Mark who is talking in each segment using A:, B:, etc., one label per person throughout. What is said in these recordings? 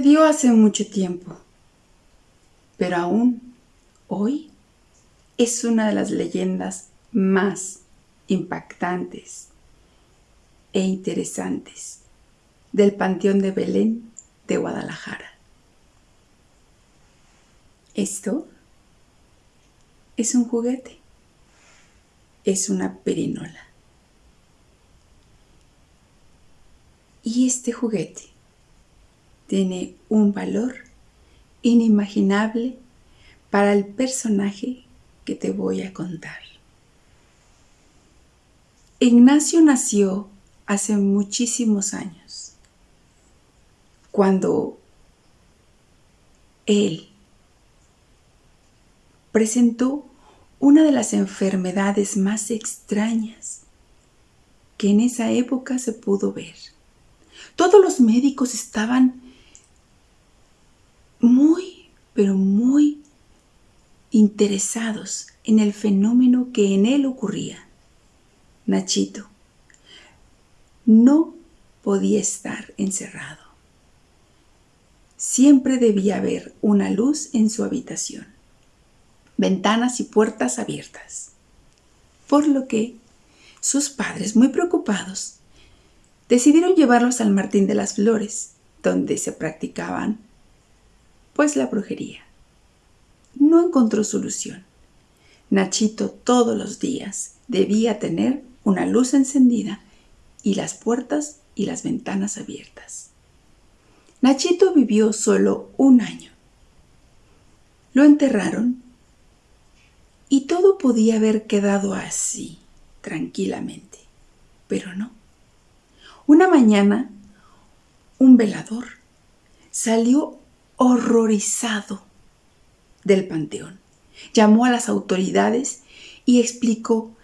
A: Sucedió hace mucho tiempo, pero aún hoy es una de las leyendas más impactantes e interesantes del Panteón de Belén de Guadalajara. Esto es un juguete, es una perinola. Y este juguete tiene un valor inimaginable para el personaje que te voy a contar. Ignacio nació hace muchísimos años, cuando él presentó una de las enfermedades más extrañas que en esa época se pudo ver. Todos los médicos estaban muy, pero muy interesados en el fenómeno que en él ocurría. Nachito no podía estar encerrado. Siempre debía haber una luz en su habitación, ventanas y puertas abiertas. Por lo que sus padres, muy preocupados, decidieron llevarlos al Martín de las Flores, donde se practicaban pues la brujería. No encontró solución. Nachito todos los días debía tener una luz encendida y las puertas y las ventanas abiertas. Nachito vivió solo un año. Lo enterraron y todo podía haber quedado así, tranquilamente, pero no. Una mañana, un velador salió horrorizado del panteón. Llamó a las autoridades y explicó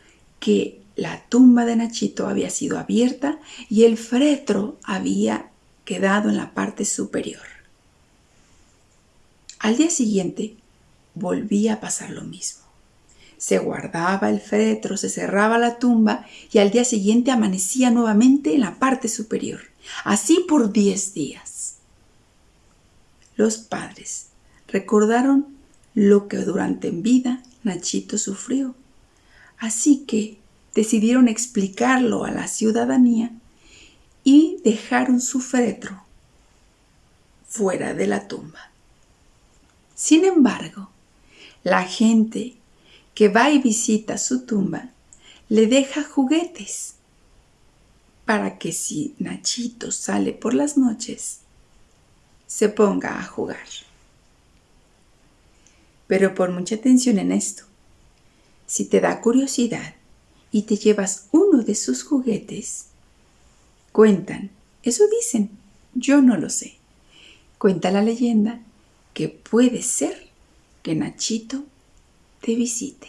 A: que la tumba de Nachito había sido abierta y el fretro había quedado en la parte superior. Al día siguiente volvía a pasar lo mismo. Se guardaba el fretro, se cerraba la tumba y al día siguiente amanecía nuevamente en la parte superior. Así por diez días. Los padres recordaron lo que durante en vida Nachito sufrió, así que decidieron explicarlo a la ciudadanía y dejaron su féretro fuera de la tumba. Sin embargo, la gente que va y visita su tumba le deja juguetes para que si Nachito sale por las noches, se ponga a jugar. Pero pon mucha atención en esto. Si te da curiosidad y te llevas uno de sus juguetes, cuentan, eso dicen, yo no lo sé. Cuenta la leyenda que puede ser que Nachito te visite.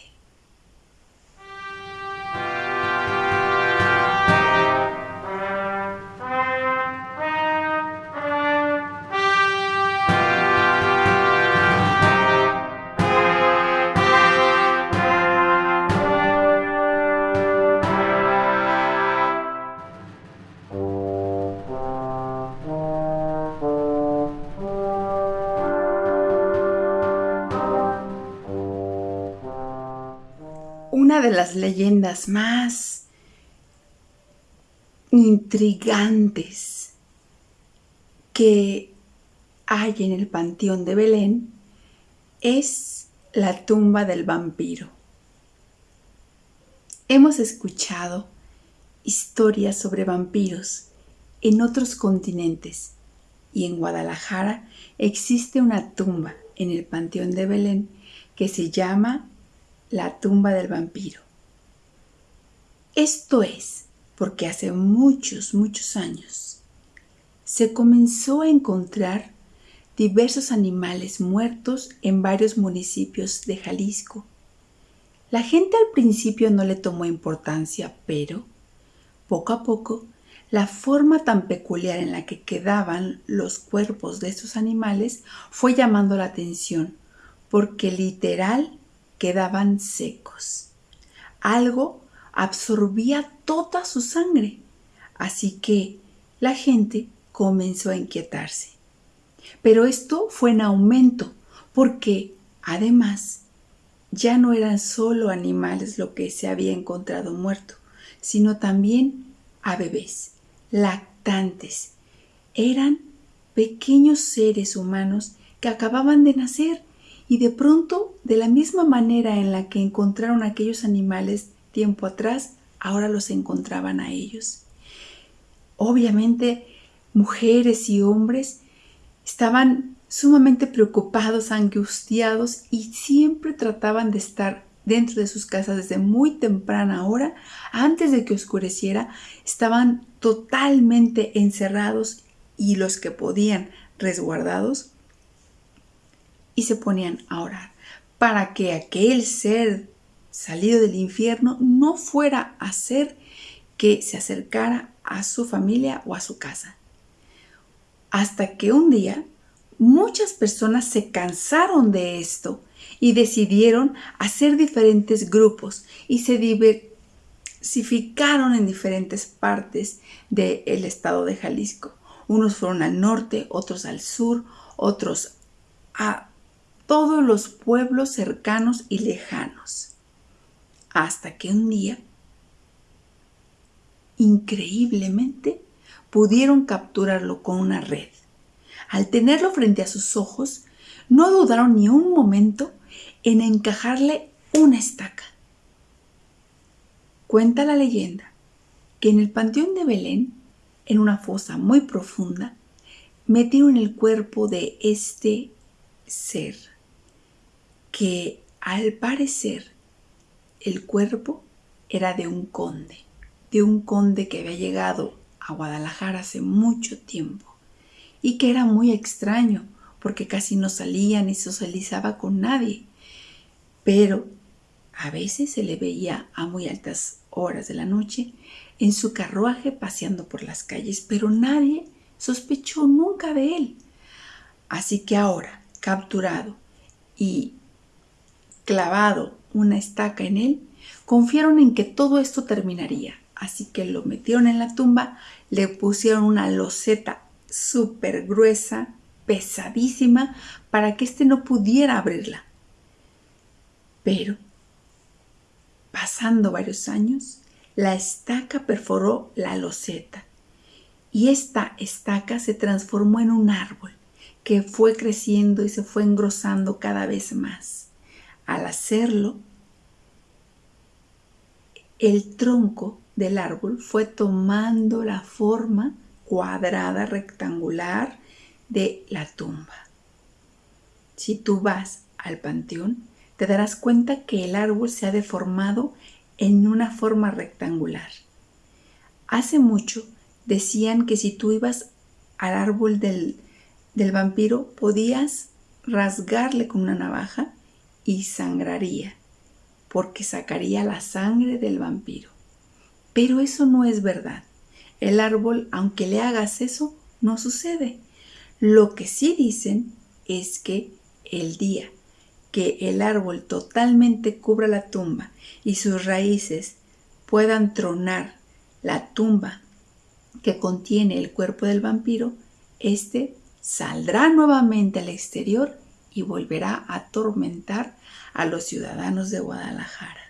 A: Las leyendas más intrigantes que hay en el Panteón de Belén es la tumba del vampiro. Hemos escuchado historias sobre vampiros en otros continentes y en Guadalajara existe una tumba en el Panteón de Belén que se llama la tumba del vampiro. Esto es porque hace muchos, muchos años se comenzó a encontrar diversos animales muertos en varios municipios de Jalisco. La gente al principio no le tomó importancia, pero poco a poco la forma tan peculiar en la que quedaban los cuerpos de estos animales fue llamando la atención, porque literal quedaban secos. Algo absorbía toda su sangre, así que la gente comenzó a inquietarse. Pero esto fue en aumento porque además ya no eran solo animales lo que se había encontrado muerto, sino también a bebés, lactantes. Eran pequeños seres humanos que acababan de nacer y de pronto, de la misma manera en la que encontraron aquellos animales tiempo atrás, ahora los encontraban a ellos. Obviamente, mujeres y hombres estaban sumamente preocupados, angustiados y siempre trataban de estar dentro de sus casas desde muy temprana hora, antes de que oscureciera, estaban totalmente encerrados y los que podían resguardados y se ponían a orar para que aquel ser salido del infierno no fuera a hacer que se acercara a su familia o a su casa. Hasta que un día muchas personas se cansaron de esto y decidieron hacer diferentes grupos y se diversificaron en diferentes partes del estado de Jalisco. Unos fueron al norte, otros al sur, otros a todos los pueblos cercanos y lejanos. Hasta que un día, increíblemente, pudieron capturarlo con una red. Al tenerlo frente a sus ojos, no dudaron ni un momento en encajarle una estaca. Cuenta la leyenda que en el panteón de Belén, en una fosa muy profunda, metieron el cuerpo de este ser, que al parecer el cuerpo era de un conde, de un conde que había llegado a Guadalajara hace mucho tiempo y que era muy extraño porque casi no salía ni socializaba con nadie. Pero a veces se le veía a muy altas horas de la noche en su carruaje paseando por las calles, pero nadie sospechó nunca de él. Así que ahora, capturado y clavado una estaca en él, confiaron en que todo esto terminaría. Así que lo metieron en la tumba, le pusieron una loseta súper gruesa, pesadísima, para que éste no pudiera abrirla. Pero, pasando varios años, la estaca perforó la loseta y esta estaca se transformó en un árbol que fue creciendo y se fue engrosando cada vez más. Al hacerlo, el tronco del árbol fue tomando la forma cuadrada rectangular de la tumba. Si tú vas al panteón, te darás cuenta que el árbol se ha deformado en una forma rectangular. Hace mucho decían que si tú ibas al árbol del, del vampiro podías rasgarle con una navaja y sangraría, porque sacaría la sangre del vampiro. Pero eso no es verdad. El árbol, aunque le hagas eso, no sucede. Lo que sí dicen es que el día que el árbol totalmente cubra la tumba y sus raíces puedan tronar la tumba que contiene el cuerpo del vampiro, éste saldrá nuevamente al exterior y volverá a atormentar a los ciudadanos de Guadalajara.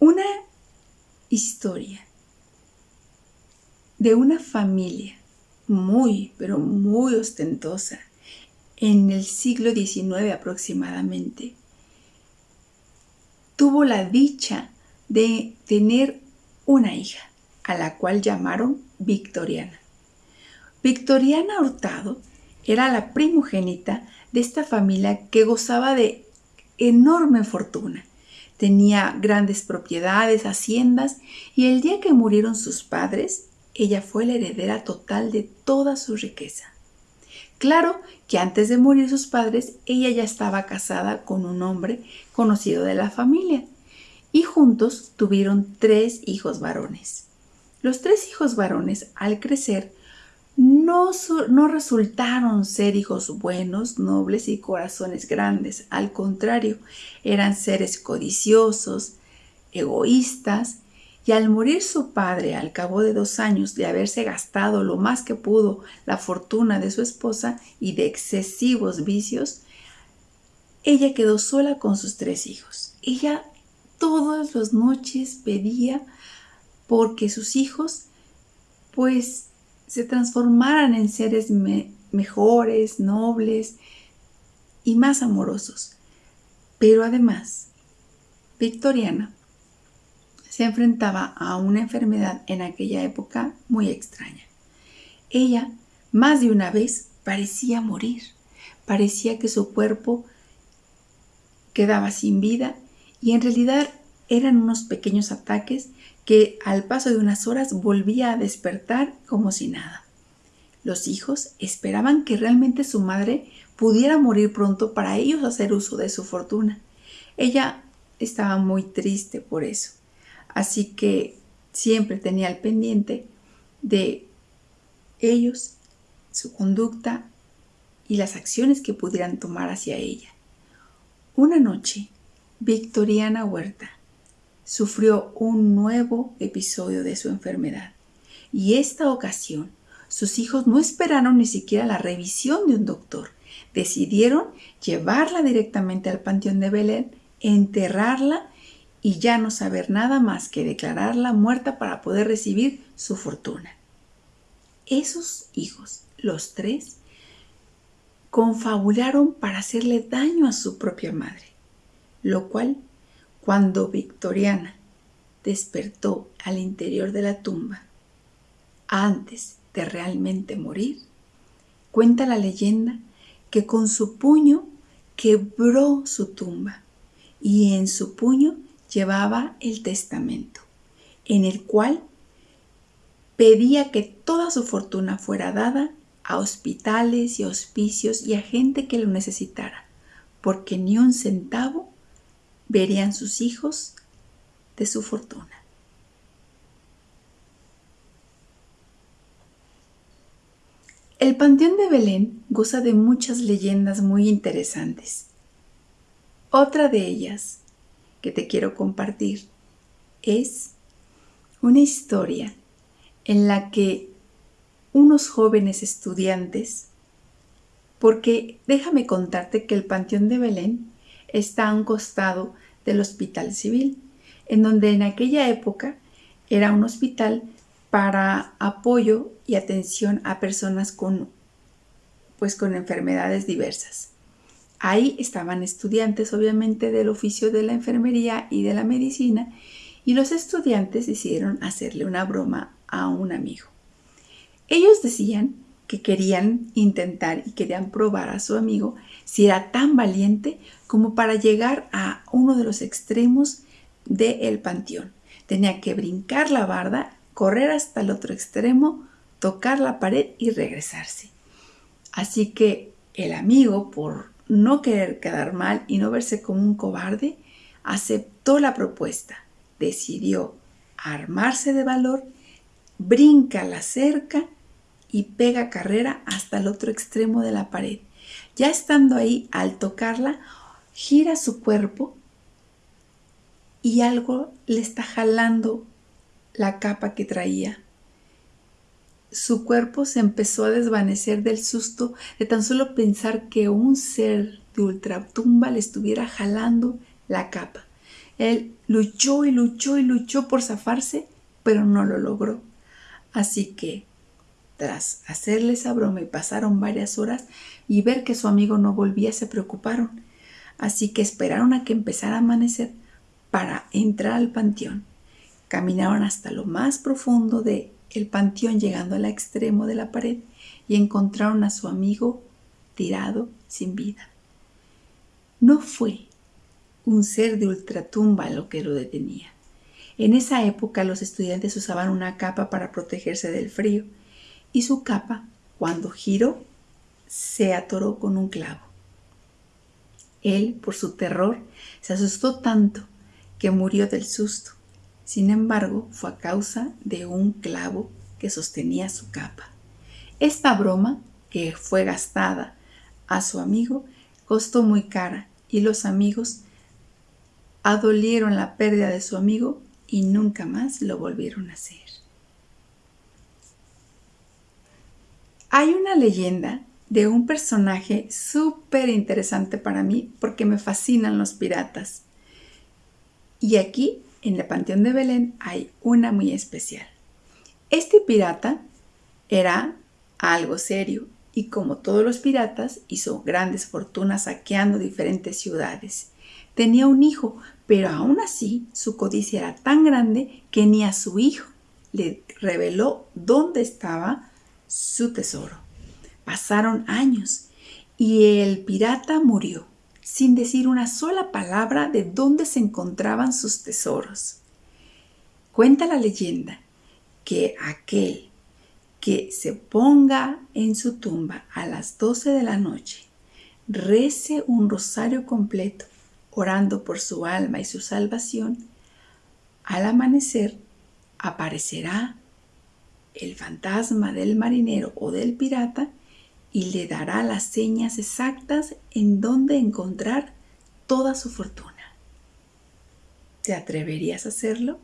A: Una historia de una familia muy, pero muy ostentosa en el siglo XIX aproximadamente, tuvo la dicha de tener una hija, a la cual llamaron Victoriana. Victoriana Hurtado era la primogénita de esta familia que gozaba de enorme fortuna Tenía grandes propiedades, haciendas, y el día que murieron sus padres, ella fue la heredera total de toda su riqueza. Claro que antes de morir sus padres, ella ya estaba casada con un hombre conocido de la familia, y juntos tuvieron tres hijos varones. Los tres hijos varones, al crecer, no, no, resultaron ser hijos buenos, nobles y corazones grandes. Al contrario, eran seres codiciosos, egoístas y al morir su padre al cabo de dos años de haberse gastado lo más que pudo la fortuna de su esposa y de excesivos vicios, ella quedó sola con sus tres hijos. Ella todas las noches pedía porque sus hijos pues se transformaran en seres mejores, nobles y más amorosos. Pero además, Victoriana se enfrentaba a una enfermedad en aquella época muy extraña. Ella, más de una vez, parecía morir. Parecía que su cuerpo quedaba sin vida y en realidad eran unos pequeños ataques que al paso de unas horas volvía a despertar como si nada. Los hijos esperaban que realmente su madre pudiera morir pronto para ellos hacer uso de su fortuna. Ella estaba muy triste por eso, así que siempre tenía el pendiente de ellos, su conducta y las acciones que pudieran tomar hacia ella. Una noche, Victoriana Huerta sufrió un nuevo episodio de su enfermedad y esta ocasión sus hijos no esperaron ni siquiera la revisión de un doctor. Decidieron llevarla directamente al panteón de Belén, enterrarla y ya no saber nada más que declararla muerta para poder recibir su fortuna. Esos hijos, los tres, confabularon para hacerle daño a su propia madre, lo cual, cuando Victoriana despertó al interior de la tumba, antes de realmente morir, cuenta la leyenda que con su puño quebró su tumba y en su puño llevaba el testamento, en el cual pedía que toda su fortuna fuera dada a hospitales y hospicios y a gente que lo necesitara, porque ni un centavo verían sus hijos de su fortuna. El Panteón de Belén goza de muchas leyendas muy interesantes. Otra de ellas que te quiero compartir es una historia en la que unos jóvenes estudiantes, porque déjame contarte que el Panteón de Belén está a un costado del Hospital Civil, en donde en aquella época era un hospital para apoyo y atención a personas con pues con enfermedades diversas. Ahí estaban estudiantes obviamente del oficio de la enfermería y de la medicina y los estudiantes decidieron hacerle una broma a un amigo. Ellos decían que querían intentar y querían probar a su amigo si era tan valiente como para llegar a uno de los extremos del panteón. Tenía que brincar la barda, correr hasta el otro extremo, tocar la pared y regresarse. Así que el amigo, por no querer quedar mal y no verse como un cobarde, aceptó la propuesta, decidió armarse de valor, brinca la cerca y pega carrera hasta el otro extremo de la pared. Ya estando ahí, al tocarla, gira su cuerpo y algo le está jalando la capa que traía. Su cuerpo se empezó a desvanecer del susto de tan solo pensar que un ser de ultratumba le estuviera jalando la capa. Él luchó y luchó y luchó por zafarse, pero no lo logró. Así que tras hacerle esa broma y pasaron varias horas y ver que su amigo no volvía, se preocuparon. Así que esperaron a que empezara a amanecer para entrar al panteón. Caminaron hasta lo más profundo de el panteón llegando al extremo de la pared y encontraron a su amigo tirado sin vida. No fue un ser de ultratumba lo que lo detenía. En esa época los estudiantes usaban una capa para protegerse del frío y su capa, cuando giró, se atoró con un clavo. Él, por su terror, se asustó tanto que murió del susto. Sin embargo, fue a causa de un clavo que sostenía su capa. Esta broma, que fue gastada a su amigo, costó muy cara y los amigos adolieron la pérdida de su amigo y nunca más lo volvieron a hacer. Hay una leyenda de un personaje súper interesante para mí porque me fascinan los piratas. Y aquí, en el Panteón de Belén, hay una muy especial. Este pirata era algo serio y como todos los piratas hizo grandes fortunas saqueando diferentes ciudades. Tenía un hijo, pero aún así su codicia era tan grande que ni a su hijo le reveló dónde estaba su tesoro. Pasaron años y el pirata murió sin decir una sola palabra de dónde se encontraban sus tesoros. Cuenta la leyenda que aquel que se ponga en su tumba a las 12 de la noche, rece un rosario completo, orando por su alma y su salvación, al amanecer aparecerá el fantasma del marinero o del pirata y le dará las señas exactas en donde encontrar toda su fortuna. ¿Te atreverías a hacerlo?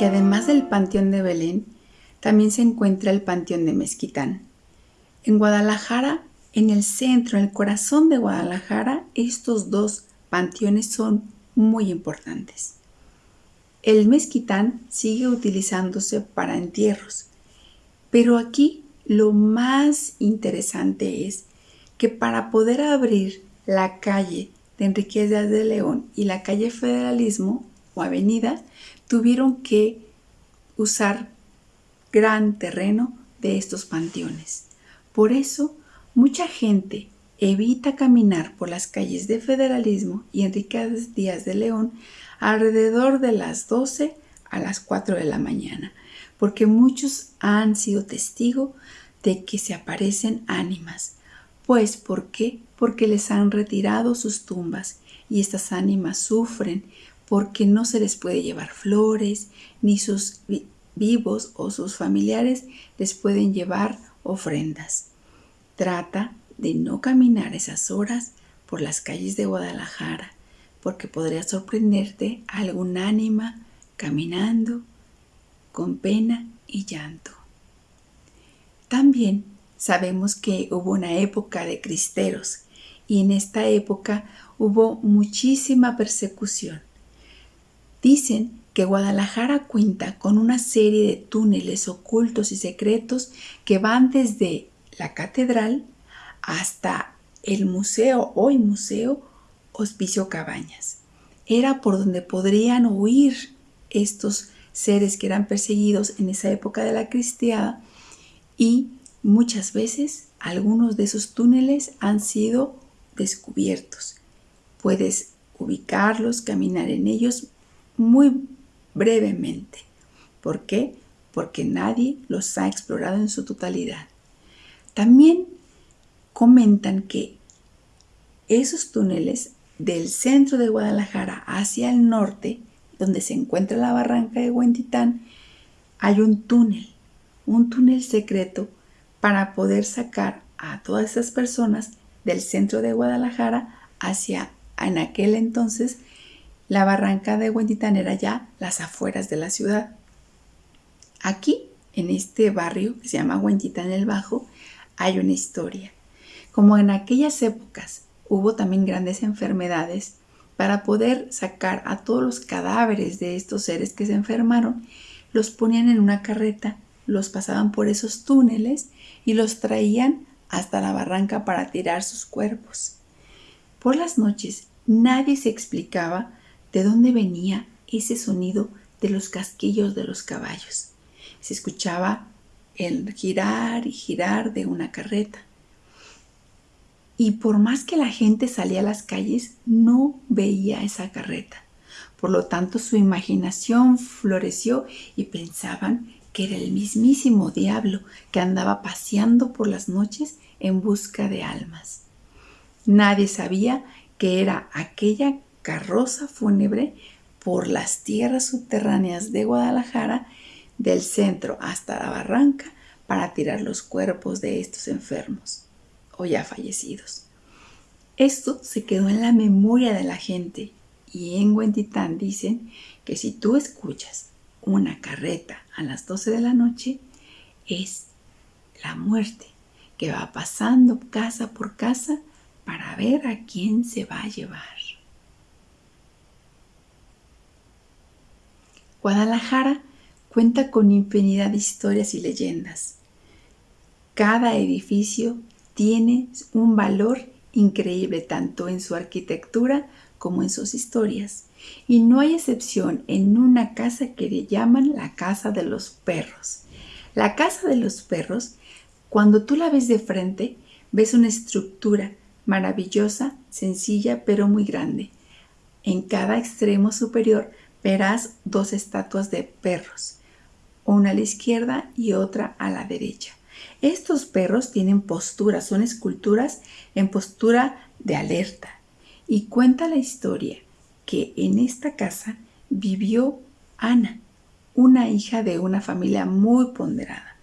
A: Que además del Panteón de Belén, también se encuentra el Panteón de Mezquitán. En Guadalajara, en el centro, en el corazón de Guadalajara, estos dos panteones son muy importantes. El mezquitán sigue utilizándose para entierros, pero aquí lo más interesante es que para poder abrir la calle de Enriquez de León y la calle Federalismo o Avenida, tuvieron que usar gran terreno de estos panteones. Por eso, mucha gente evita caminar por las calles de Federalismo y Enriquez Díaz de León alrededor de las 12 a las 4 de la mañana, porque muchos han sido testigo de que se aparecen ánimas. Pues, ¿por qué? Porque les han retirado sus tumbas y estas ánimas sufren porque no se les puede llevar flores, ni sus vivos o sus familiares les pueden llevar ofrendas. Trata de no caminar esas horas por las calles de Guadalajara, porque podría sorprenderte algún ánima caminando con pena y llanto. También sabemos que hubo una época de cristeros y en esta época hubo muchísima persecución. Dicen que Guadalajara cuenta con una serie de túneles ocultos y secretos que van desde la catedral hasta el museo, hoy museo, Hospicio Cabañas. Era por donde podrían huir estos seres que eran perseguidos en esa época de la cristiada y muchas veces algunos de esos túneles han sido descubiertos. Puedes ubicarlos, caminar en ellos, muy brevemente. ¿Por qué? Porque nadie los ha explorado en su totalidad. También comentan que esos túneles del centro de Guadalajara hacia el norte, donde se encuentra la barranca de Huentitán, hay un túnel, un túnel secreto para poder sacar a todas esas personas del centro de Guadalajara hacia en aquel entonces la barranca de Huentitán era ya las afueras de la ciudad. Aquí, en este barrio que se llama Huentitán el Bajo, hay una historia. Como en aquellas épocas hubo también grandes enfermedades, para poder sacar a todos los cadáveres de estos seres que se enfermaron, los ponían en una carreta, los pasaban por esos túneles y los traían hasta la barranca para tirar sus cuerpos. Por las noches nadie se explicaba de dónde venía ese sonido de los casquillos de los caballos. Se escuchaba el girar y girar de una carreta. Y por más que la gente salía a las calles, no veía esa carreta. Por lo tanto, su imaginación floreció y pensaban que era el mismísimo diablo que andaba paseando por las noches en busca de almas. Nadie sabía que era aquella carroza fúnebre por las tierras subterráneas de Guadalajara, del centro hasta la barranca, para tirar los cuerpos de estos enfermos o ya fallecidos. Esto se quedó en la memoria de la gente y en Huentitán dicen que si tú escuchas una carreta a las 12 de la noche, es la muerte que va pasando casa por casa para ver a quién se va a llevar. Guadalajara cuenta con infinidad de historias y leyendas. Cada edificio tiene un valor increíble tanto en su arquitectura como en sus historias. Y no hay excepción en una casa que le llaman la casa de los perros. La casa de los perros, cuando tú la ves de frente, ves una estructura maravillosa, sencilla, pero muy grande. En cada extremo superior verás dos estatuas de perros, una a la izquierda y otra a la derecha. Estos perros tienen posturas, son esculturas en postura de alerta. Y cuenta la historia que en esta casa vivió Ana, una hija de una familia muy ponderada.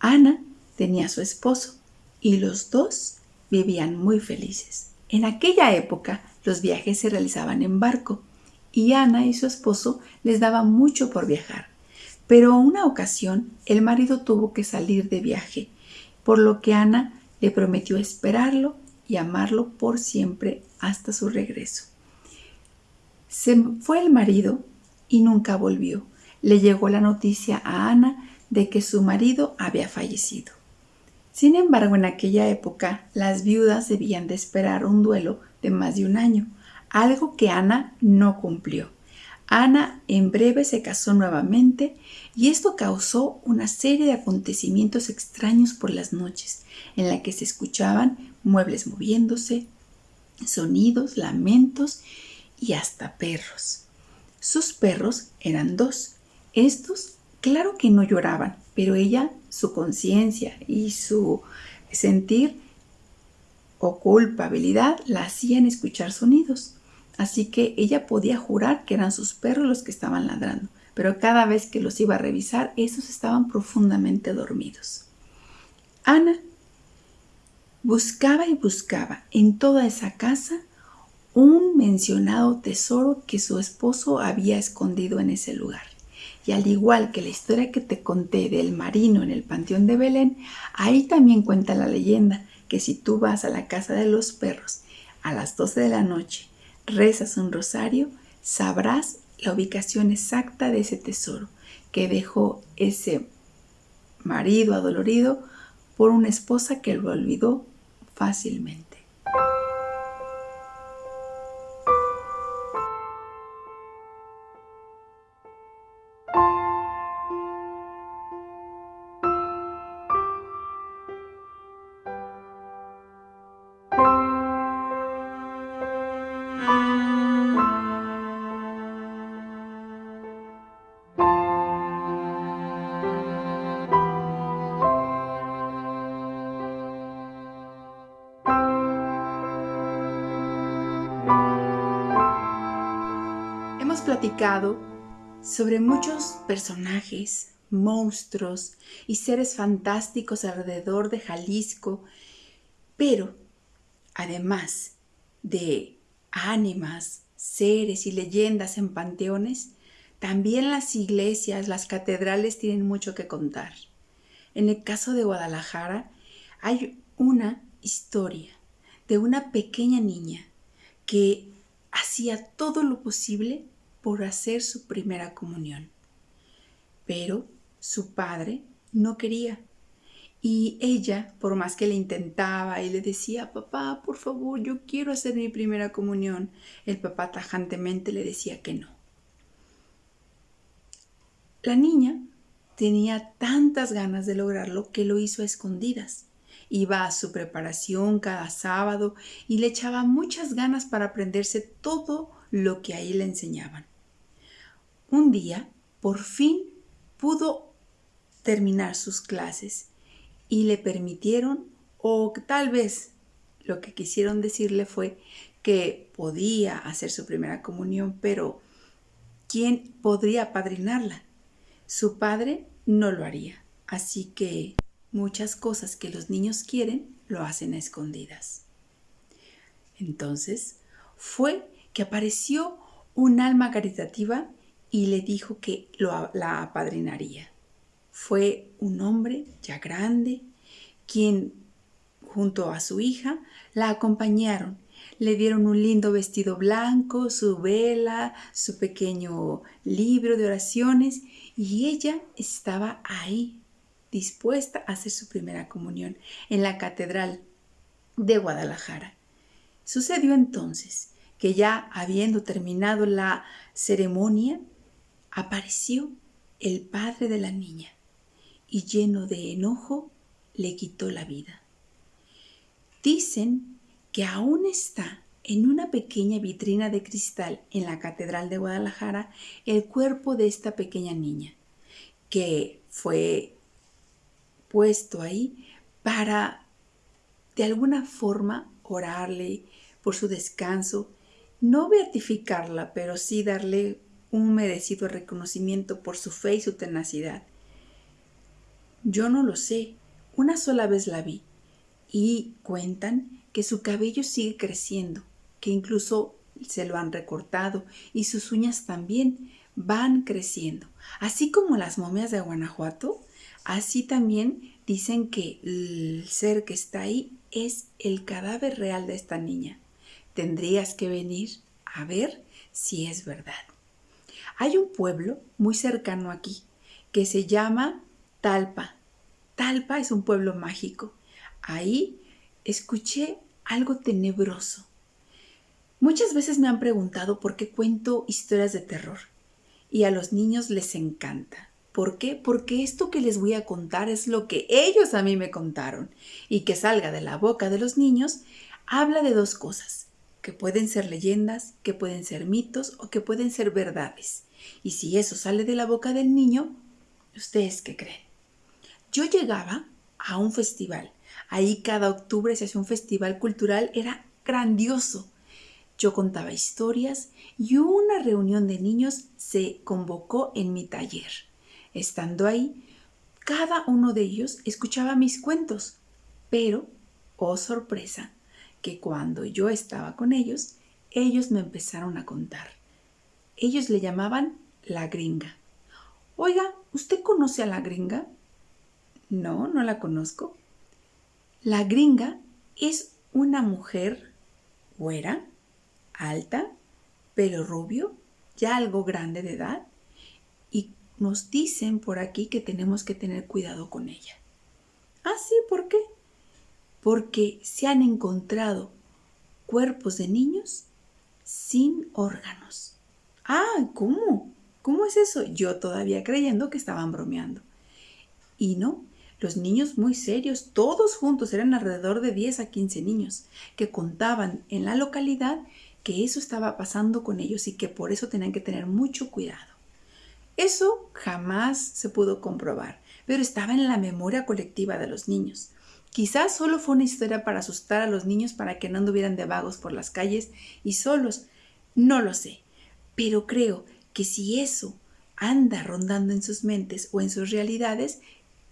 A: Ana tenía a su esposo y los dos vivían muy felices. En aquella época los viajes se realizaban en barco y Ana y su esposo les daba mucho por viajar. Pero una ocasión el marido tuvo que salir de viaje, por lo que Ana le prometió esperarlo y amarlo por siempre hasta su regreso. Se fue el marido y nunca volvió. Le llegó la noticia a Ana de que su marido había fallecido. Sin embargo, en aquella época las viudas debían de esperar un duelo de más de un año, algo que Ana no cumplió. Ana en breve se casó nuevamente y esto causó una serie de acontecimientos extraños por las noches, en la que se escuchaban muebles moviéndose, sonidos, lamentos y hasta perros. Sus perros eran dos. Estos, claro que no lloraban, pero ella, su conciencia y su sentir o culpabilidad la hacían escuchar sonidos. Así que ella podía jurar que eran sus perros los que estaban ladrando, pero cada vez que los iba a revisar, esos estaban profundamente dormidos. Ana buscaba y buscaba en toda esa casa un mencionado tesoro que su esposo había escondido en ese lugar. Y al igual que la historia que te conté del marino en el Panteón de Belén, ahí también cuenta la leyenda que si tú vas a la casa de los perros a las 12 de la noche rezas un rosario, sabrás la ubicación exacta de ese tesoro que dejó ese marido adolorido por una esposa que lo olvidó fácilmente. Sobre muchos personajes, monstruos y seres fantásticos alrededor de Jalisco, pero además de ánimas, seres y leyendas en panteones, también las iglesias, las catedrales tienen mucho que contar. En el caso de Guadalajara hay una historia de una pequeña niña que hacía todo lo posible por hacer su primera comunión. Pero su padre no quería Y ella, por más que le intentaba y le decía, papá, por favor, yo quiero hacer mi primera comunión, el papá tajantemente le decía que no. La niña tenía tantas ganas de lograrlo que lo hizo a escondidas. Iba a su preparación cada sábado y le echaba muchas ganas para aprenderse todo lo que ahí le enseñaban. Un día, por fin, pudo terminar sus clases y le permitieron, o tal vez lo que quisieron decirle fue que podía hacer su primera comunión, pero ¿quién podría padrinarla? Su padre no lo haría. Así que muchas cosas que los niños quieren lo hacen a escondidas. Entonces fue que apareció un alma caritativa y le dijo que lo, la apadrinaría. Fue un hombre ya grande quien junto a su hija la acompañaron le dieron un lindo vestido blanco, su vela, su pequeño libro de oraciones y ella estaba ahí, dispuesta a hacer su primera comunión en la Catedral de Guadalajara. Sucedió entonces que ya habiendo terminado la ceremonia, apareció el padre de la niña y lleno de enojo le quitó la vida. Dicen que aún está en una pequeña vitrina de cristal en la Catedral de Guadalajara el cuerpo de esta pequeña niña, que fue puesto ahí para de alguna forma orarle por su descanso, no beatificarla, pero sí darle un merecido reconocimiento por su fe y su tenacidad. Yo no lo sé, una sola vez la vi y cuentan que su cabello sigue creciendo, que incluso se lo han recortado y sus uñas también van creciendo. Así como las momias de Guanajuato, así también dicen que el ser que está ahí es el cadáver real de esta niña. Tendrías que venir a ver si es verdad. Hay un pueblo muy cercano aquí que se llama Talpa. Talpa es un pueblo mágico. Ahí escuché algo tenebroso. Muchas veces me han preguntado por qué cuento historias de terror y a los niños les encanta. ¿Por qué? Porque esto que les voy a contar es lo que ellos a mí me contaron y que salga de la boca de los niños habla de dos cosas, que pueden ser leyendas, que pueden ser mitos o que pueden ser verdades. Y si eso sale de la boca del niño, ¿ustedes qué creen? Yo llegaba a un festival Ahí cada octubre se hacía un festival cultural, era grandioso. Yo contaba historias y una reunión de niños se convocó en mi taller. Estando ahí, cada uno de ellos escuchaba mis cuentos, pero, oh sorpresa, que cuando yo estaba con ellos, ellos me empezaron a contar. Ellos le llamaban la gringa. Oiga, ¿usted conoce a la gringa? No, no la conozco. La gringa es una mujer güera, alta, pelo rubio, ya algo grande de edad, y nos dicen por aquí que tenemos que tener cuidado con ella. Ah, sí, ¿por qué? Porque se han encontrado cuerpos de niños sin órganos. Ah, ¿cómo? ¿Cómo es eso? Yo todavía creyendo que estaban bromeando. Y no, los niños muy serios, todos juntos, eran alrededor de 10 a 15 niños, que contaban en la localidad que eso estaba pasando con ellos y que por eso tenían que tener mucho cuidado. Eso jamás se pudo comprobar, pero estaba en la memoria colectiva de los niños. Quizás solo fue una historia para asustar a los niños para que no anduvieran de vagos por las calles y solos. No lo sé, pero creo que si eso anda rondando en sus mentes o en sus realidades,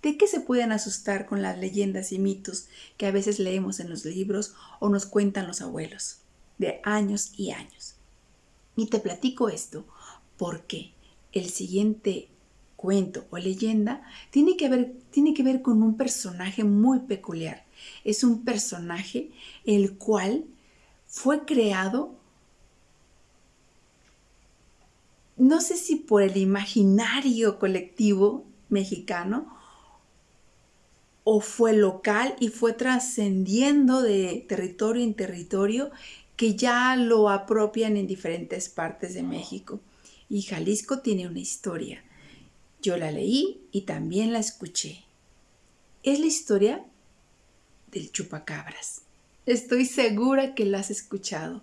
A: ¿De qué se pueden asustar con las leyendas y mitos que a veces leemos en los libros o nos cuentan los abuelos de años y años? Y te platico esto porque el siguiente cuento o leyenda tiene que ver, tiene que ver con un personaje muy peculiar. Es un personaje el cual fue creado no sé si por el imaginario colectivo mexicano o fue local y fue trascendiendo de territorio en territorio que ya lo apropian en diferentes partes de México. Y Jalisco tiene una historia. Yo la leí y también la escuché. Es la historia del chupacabras. Estoy segura que la has escuchado.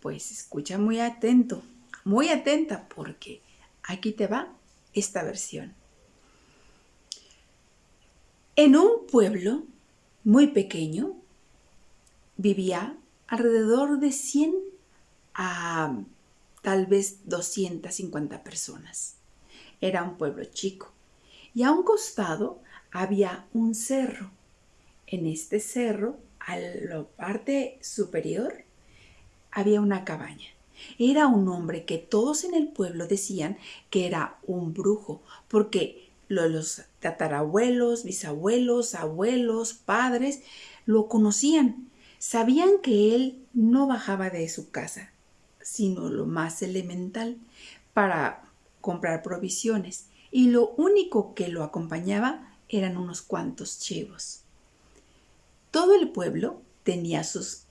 A: Pues escucha muy atento, muy atenta, porque aquí te va esta versión. En un pueblo muy pequeño vivía alrededor de 100 a tal vez 250 personas. Era un pueblo chico y a un costado había un cerro. En este cerro, a la parte superior, había una cabaña. Era un hombre que todos en el pueblo decían que era un brujo, porque los tatarabuelos, bisabuelos, abuelos, padres, lo conocían. Sabían que él no bajaba de su casa, sino lo más elemental, para comprar provisiones, y lo único que lo acompañaba eran unos cuantos chivos. Todo el pueblo tenía sus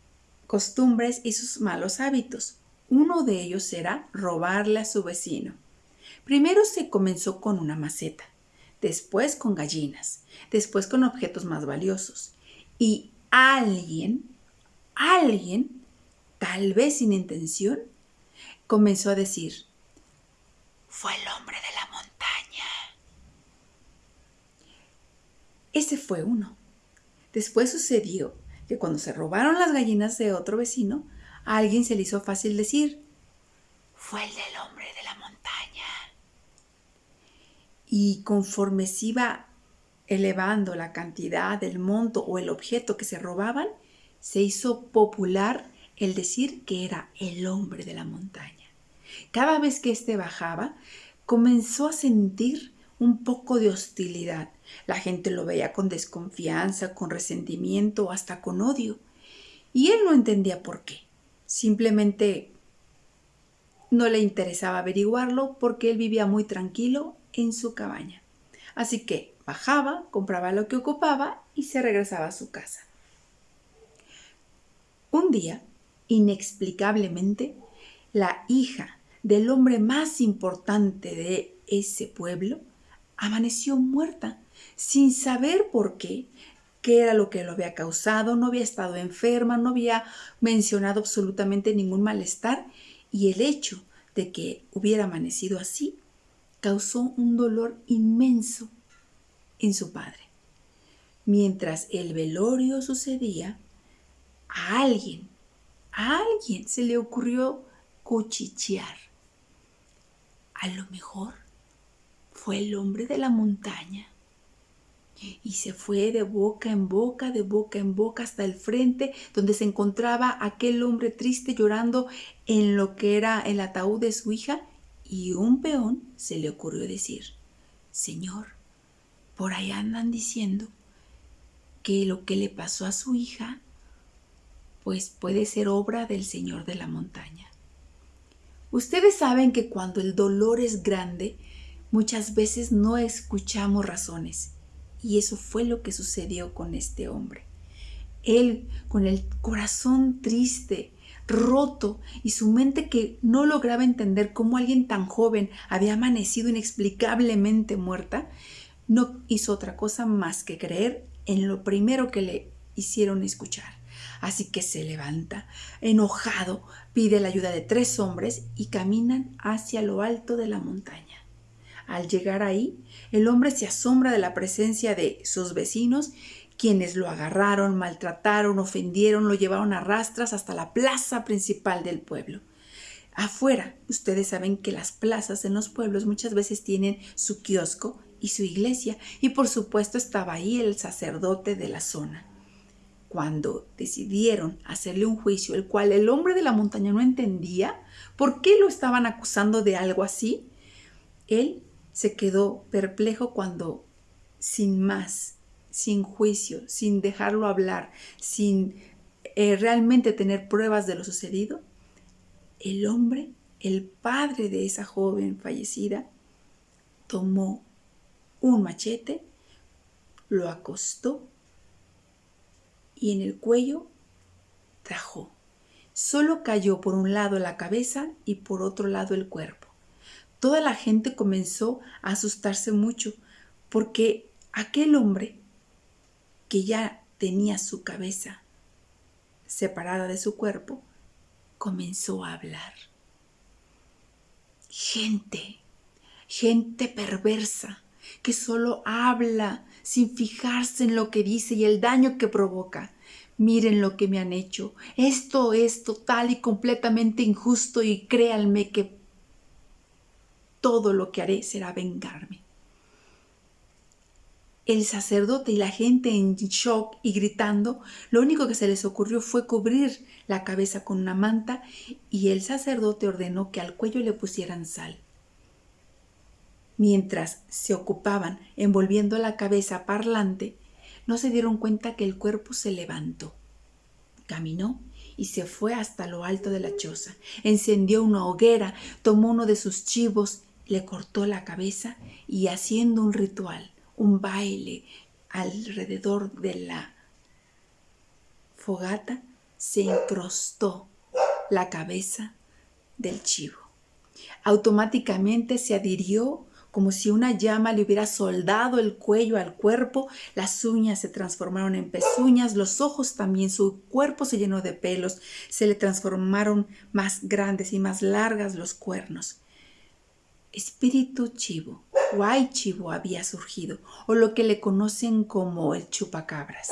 A: costumbres y sus malos hábitos. Uno de ellos era robarle a su vecino. Primero se comenzó con una maceta, después con gallinas, después con objetos más valiosos. Y alguien, alguien, tal vez sin intención, comenzó a decir, fue el hombre de la montaña. Ese fue uno. Después sucedió que cuando se robaron las gallinas de otro vecino, a alguien se le hizo fácil decir, fue el del hombre de la montaña y conforme se iba elevando la cantidad, del monto o el objeto que se robaban, se hizo popular el decir que era el hombre de la montaña. Cada vez que éste bajaba, comenzó a sentir un poco de hostilidad. La gente lo veía con desconfianza, con resentimiento, hasta con odio. Y él no entendía por qué. Simplemente no le interesaba averiguarlo porque él vivía muy tranquilo en su cabaña. Así que bajaba, compraba lo que ocupaba y se regresaba a su casa. Un día, inexplicablemente, la hija del hombre más importante de ese pueblo amaneció muerta, sin saber por qué, qué era lo que lo había causado, no había estado enferma, no había mencionado absolutamente ningún malestar y el hecho de que hubiera amanecido así causó un dolor inmenso en su padre. Mientras el velorio sucedía, a alguien, a alguien se le ocurrió cuchichear. A lo mejor fue el hombre de la montaña. Y se fue de boca en boca, de boca en boca hasta el frente, donde se encontraba aquel hombre triste llorando en lo que era el ataúd de su hija y un peón se le ocurrió decir, Señor, por ahí andan diciendo que lo que le pasó a su hija, pues puede ser obra del Señor de la montaña. Ustedes saben que cuando el dolor es grande, muchas veces no escuchamos razones. Y eso fue lo que sucedió con este hombre. Él, con el corazón triste, roto y su mente que no lograba entender cómo alguien tan joven había amanecido inexplicablemente muerta, no hizo otra cosa más que creer en lo primero que le hicieron escuchar. Así que se levanta, enojado, pide la ayuda de tres hombres y caminan hacia lo alto de la montaña. Al llegar ahí, el hombre se asombra de la presencia de sus vecinos quienes lo agarraron, maltrataron, ofendieron, lo llevaron a rastras hasta la plaza principal del pueblo. Afuera, ustedes saben que las plazas en los pueblos muchas veces tienen su kiosco y su iglesia, y por supuesto estaba ahí el sacerdote de la zona. Cuando decidieron hacerle un juicio, el cual el hombre de la montaña no entendía por qué lo estaban acusando de algo así, él se quedó perplejo cuando, sin más, sin juicio, sin dejarlo hablar, sin eh, realmente tener pruebas de lo sucedido, el hombre, el padre de esa joven fallecida, tomó un machete, lo acostó y en el cuello trajó. Solo cayó por un lado la cabeza y por otro lado el cuerpo. Toda la gente comenzó a asustarse mucho porque aquel hombre que ya tenía su cabeza separada de su cuerpo, comenzó a hablar. Gente, gente perversa, que solo habla sin fijarse en lo que dice y el daño que provoca. Miren lo que me han hecho. Esto es total y completamente injusto y créanme que todo lo que haré será vengarme. El sacerdote y la gente en shock y gritando, lo único que se les ocurrió fue cubrir la cabeza con una manta y el sacerdote ordenó que al cuello le pusieran sal. Mientras se ocupaban envolviendo la cabeza parlante, no se dieron cuenta que el cuerpo se levantó. Caminó y se fue hasta lo alto de la choza. Encendió una hoguera, tomó uno de sus chivos, le cortó la cabeza y haciendo un ritual un baile alrededor de la fogata, se incrustó la cabeza del chivo. Automáticamente se adhirió como si una llama le hubiera soldado el cuello al cuerpo, las uñas se transformaron en pezuñas, los ojos también, su cuerpo se llenó de pelos, se le transformaron más grandes y más largas los cuernos. Espíritu chivo Chivo había surgido, o lo que le conocen como el chupacabras.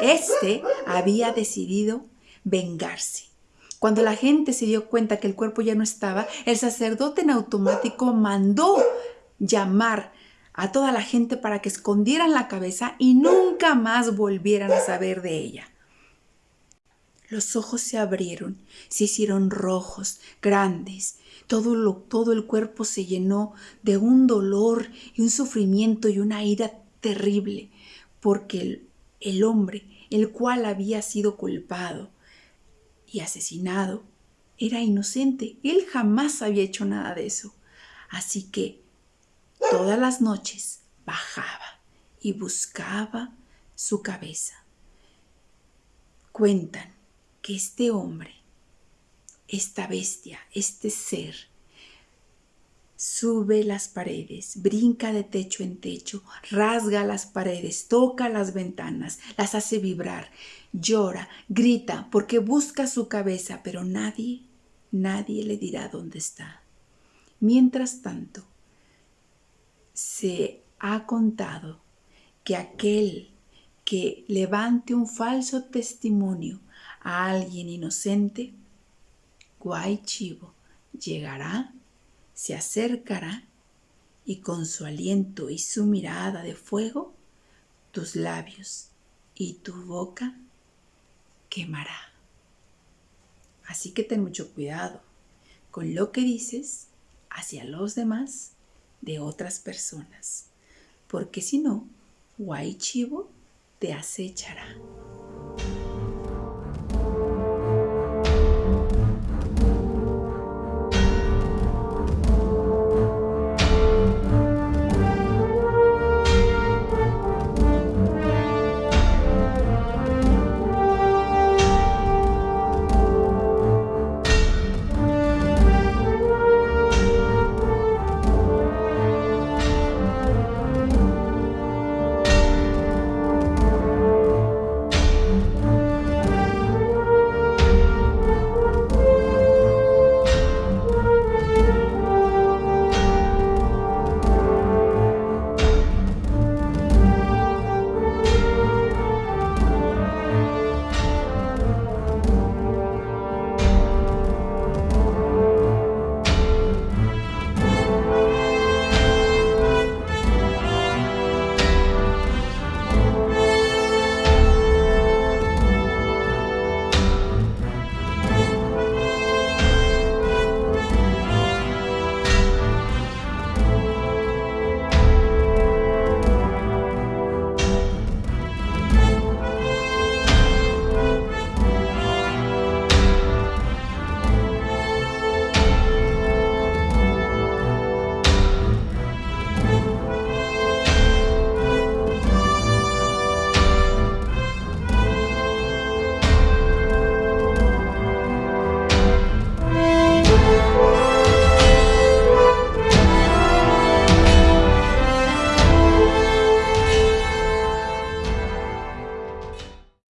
A: Este había decidido vengarse. Cuando la gente se dio cuenta que el cuerpo ya no estaba, el sacerdote en automático mandó llamar a toda la gente para que escondieran la cabeza y nunca más volvieran a saber de ella. Los ojos se abrieron, se hicieron rojos, grandes. Todo, lo, todo el cuerpo se llenó de un dolor y un sufrimiento y una ira terrible, porque el, el hombre, el cual había sido culpado y asesinado, era inocente. Él jamás había hecho nada de eso. Así que todas las noches bajaba y buscaba su cabeza. Cuentan que este hombre, esta bestia, este ser, sube las paredes, brinca de techo en techo, rasga las paredes, toca las ventanas, las hace vibrar, llora, grita porque busca su cabeza, pero nadie, nadie le dirá dónde está. Mientras tanto, se ha contado que aquel que levante un falso testimonio a alguien inocente, Guay Chivo llegará, se acercará y con su aliento y su mirada de fuego, tus labios y tu boca quemará. Así que ten mucho cuidado con lo que dices hacia los demás de otras personas, porque si no, Guay Chivo te acechará.